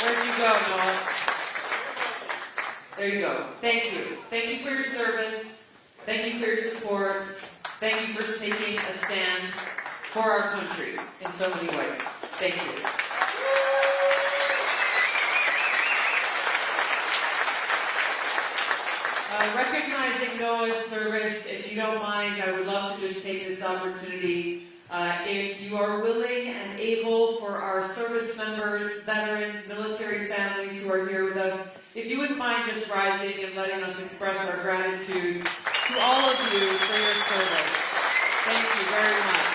Where'd you go, Noah? There you go. Thank you. Thank you for your service. Thank you for your support. Thank you for taking a stand for our country in so many ways. Thank you. Uh, recognizing Noah's service, if you don't mind, I would love to just take this opportunity. Uh, if you are willing and able for our service members, veterans, military families who are here with us, if you wouldn't mind just rising and letting us express our gratitude to all of you for your service. Thank you very much.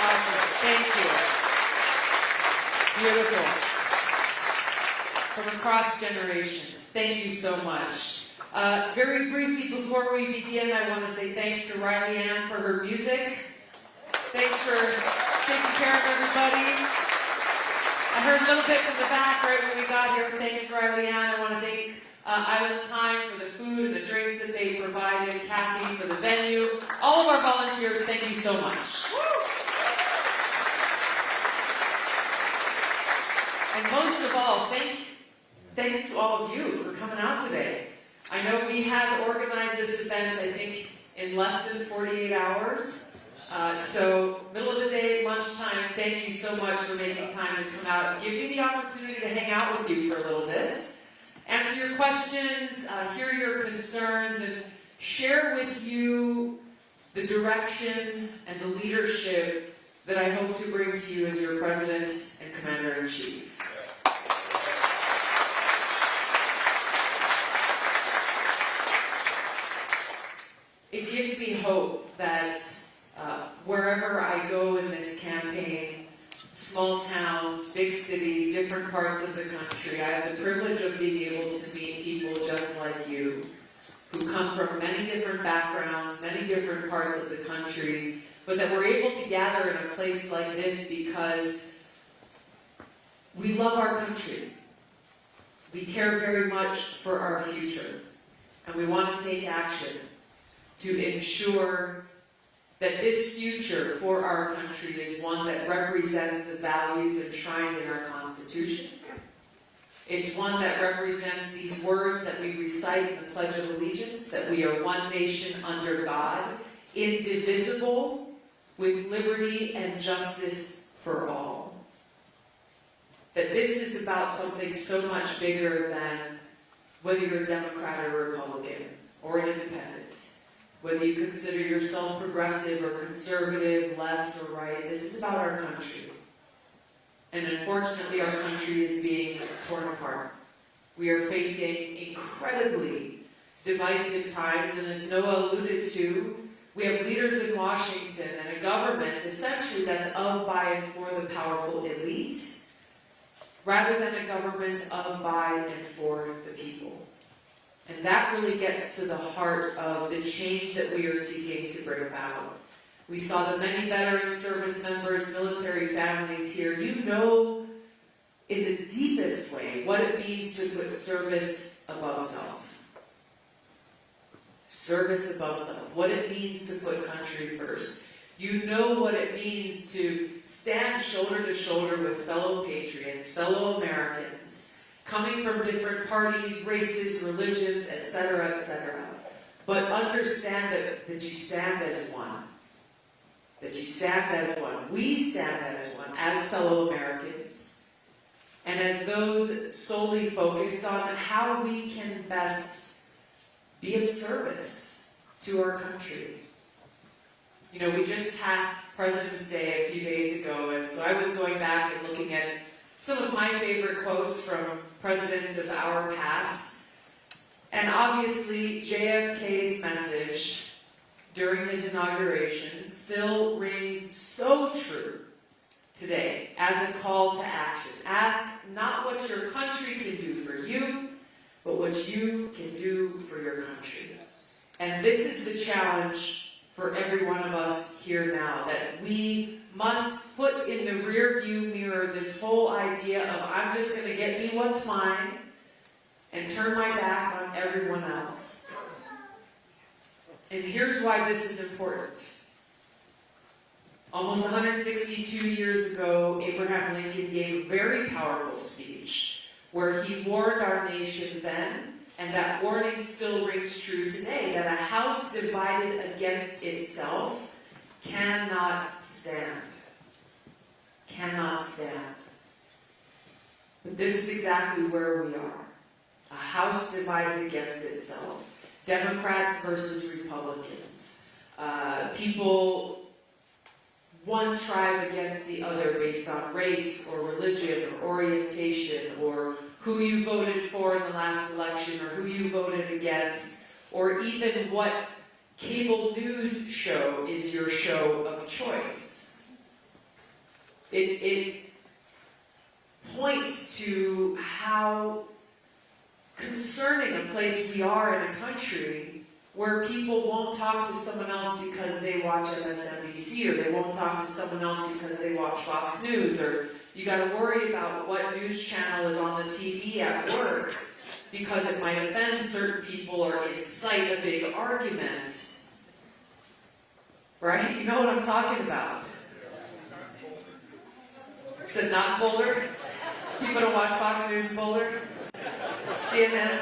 Awesome. Thank you. Beautiful from across generations. Thank you so much. Uh, very briefly, before we begin, I want to say thanks to Riley Ann for her music. Thanks for taking care of everybody. I heard a little bit from the back right when we got here. Thanks, Riley Ann. I want to thank uh, Island Time for the food and the drinks that they provided, Kathy for the venue. All of our volunteers, thank you so much. And most of all, thank thanks to all of you for coming out today. I know we had organized this event, I think, in less than 48 hours. Uh, so, middle of the thank you so much for making time to come out and give me the opportunity to hang out with you for a little bit, answer your questions, uh, hear your concerns, and share with you the direction and the leadership that I hope to bring to you as your President and Commander-in-Chief. It gives me hope that uh, wherever I go in this small towns, big cities, different parts of the country, I have the privilege of being able to meet people just like you, who come from many different backgrounds, many different parts of the country, but that we're able to gather in a place like this because we love our country. We care very much for our future, and we want to take action to ensure that this future for our country is one that represents the values enshrined in our Constitution. It's one that represents these words that we recite in the Pledge of Allegiance, that we are one nation under God, indivisible, with liberty and justice for all. That this is about something so much bigger than whether you're a Democrat or Republican, or an independent whether you consider yourself progressive or conservative, left or right, this is about our country. And unfortunately, our country is being torn apart. We are facing incredibly divisive times, and as Noah alluded to, we have leaders in Washington and a government essentially that's of, by, and for the powerful elite, rather than a government of, by, and for the people. And that really gets to the heart of the change that we are seeking to bring about. We saw the many veteran service members, military families here. You know in the deepest way what it means to put service above self. Service above self. What it means to put country first. You know what it means to stand shoulder to shoulder with fellow patriots, fellow Americans, coming from different parties, races, religions, etc., etc. But understand that, that you stand as one. That you stand as one. We stand as one, as fellow Americans. And as those solely focused on how we can best be of service to our country. You know, we just passed President's Day a few days ago, and so I was going back and looking at some of my favorite quotes from presidents of our past. And obviously, JFK's message during his inauguration still rings so true today as a call to action. Ask not what your country can do for you, but what you can do for your country. And this is the challenge for every one of us here now, that we must put in the rear view mirror this whole idea of I'm just going to get me what's mine and turn my back on everyone else. And here's why this is important. Almost 162 years ago, Abraham Lincoln gave a very powerful speech where he warned our nation then, and that warning still rings true today, that a house divided against itself cannot stand. Cannot stand. But this is exactly where we are. A house divided against itself. Democrats versus Republicans. Uh, people, one tribe against the other based on race or religion or orientation or who you voted for in the last election or who you voted against or even what cable news your show of choice. It, it points to how concerning a place we are in a country where people won't talk to someone else because they watch MSNBC or they won't talk to someone else because they watch Fox News or you got to worry about what news channel is on the TV at work because it might offend certain people or incite a big argument. Right? You know what I'm talking about. Is it not Boulder? People don't watch Fox News in Boulder? CNN?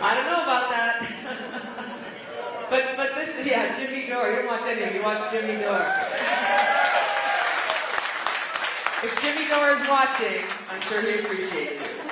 I don't know about that. but but this is yeah, Jimmy Dore. You don't watch anything, you watch Jimmy Dore. If Jimmy Dore is watching, I'm sure he appreciates you.